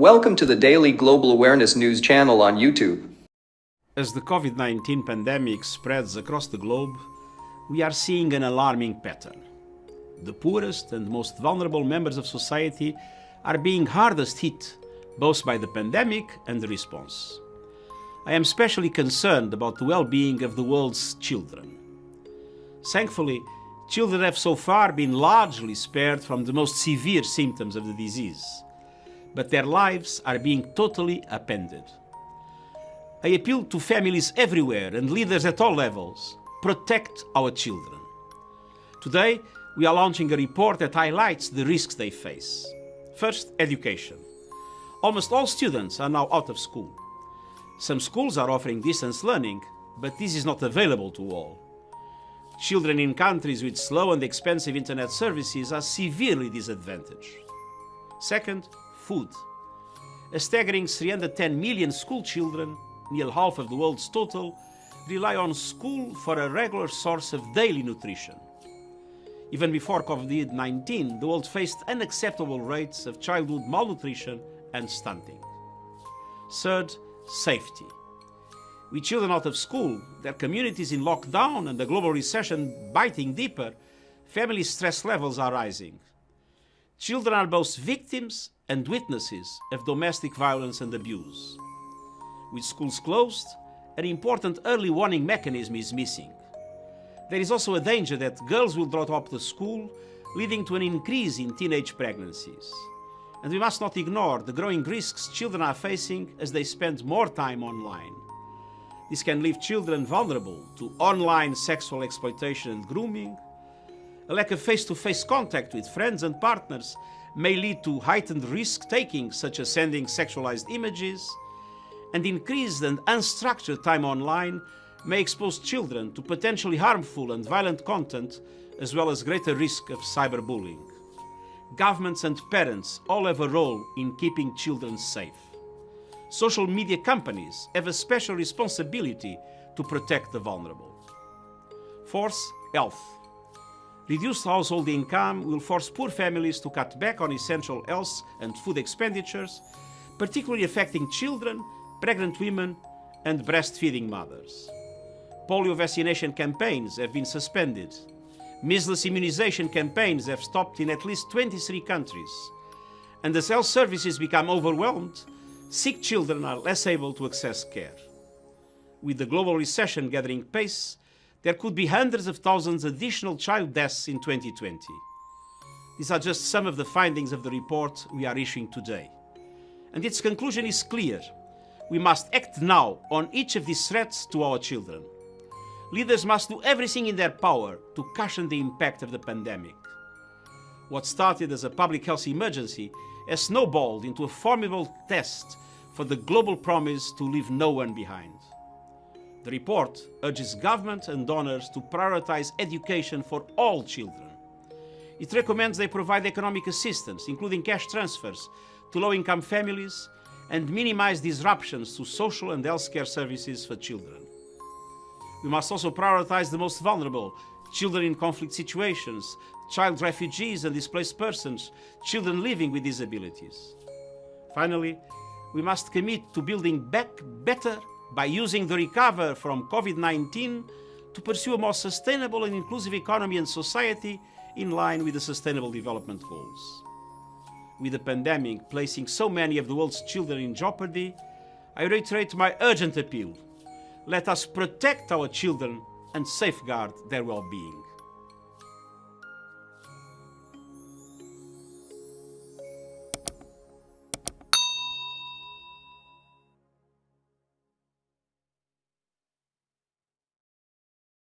Welcome to the Daily Global Awareness News channel on YouTube. As the COVID-19 pandemic spreads across the globe, we are seeing an alarming pattern. The poorest and most vulnerable members of society are being hardest hit both by the pandemic and the response. I am especially concerned about the well-being of the world's children. Thankfully, children have so far been largely spared from the most severe symptoms of the disease, but their lives are being totally upended. I appeal to families everywhere and leaders at all levels, protect our children. Today, we are launching a report that highlights the risks they face. First, education. Almost all students are now out of school. Some schools are offering distance learning, but this is not available to all. Children in countries with slow and expensive internet services are severely disadvantaged. Second, food. A staggering 310 million school children, nearly half of the world's total, rely on school for a regular source of daily nutrition. Even before COVID-19, the world faced unacceptable rates of childhood malnutrition and stunting. Third, safety. With children out of school, their communities in lockdown and the global recession biting deeper, family stress levels are rising. Children are both victims and witnesses of domestic violence and abuse. With schools closed, an important early warning mechanism is missing. There is also a danger that girls will drop out of school, leading to an increase in teenage pregnancies. And we must not ignore the growing risks children are facing as they spend more time online. This can leave children vulnerable to online sexual exploitation and grooming. A lack of face-to-face -face contact with friends and partners may lead to heightened risk-taking, such as sending sexualized images, and increased and unstructured time online may expose children to potentially harmful and violent content, as well as greater risk of cyberbullying governments and parents all have a role in keeping children safe. Social media companies have a special responsibility to protect the vulnerable. Fourth, health. Reduced household income will force poor families to cut back on essential health and food expenditures, particularly affecting children, pregnant women and breastfeeding mothers. Polio vaccination campaigns have been suspended Measles immunization campaigns have stopped in at least 23 countries. And as health services become overwhelmed, sick children are less able to access care. With the global recession gathering pace, there could be hundreds of thousands additional child deaths in 2020. These are just some of the findings of the report we are issuing today. And its conclusion is clear. We must act now on each of these threats to our children leaders must do everything in their power to cushion the impact of the pandemic. What started as a public health emergency has snowballed into a formidable test for the global promise to leave no one behind. The report urges government and donors to prioritize education for all children. It recommends they provide economic assistance, including cash transfers, to low-income families and minimize disruptions to social and healthcare services for children. We must also prioritize the most vulnerable, children in conflict situations, child refugees and displaced persons, children living with disabilities. Finally, we must commit to building back better by using the recover from COVID-19 to pursue a more sustainable and inclusive economy and society in line with the Sustainable Development Goals. With the pandemic placing so many of the world's children in jeopardy, I reiterate my urgent appeal let us protect our children and safeguard their well-being.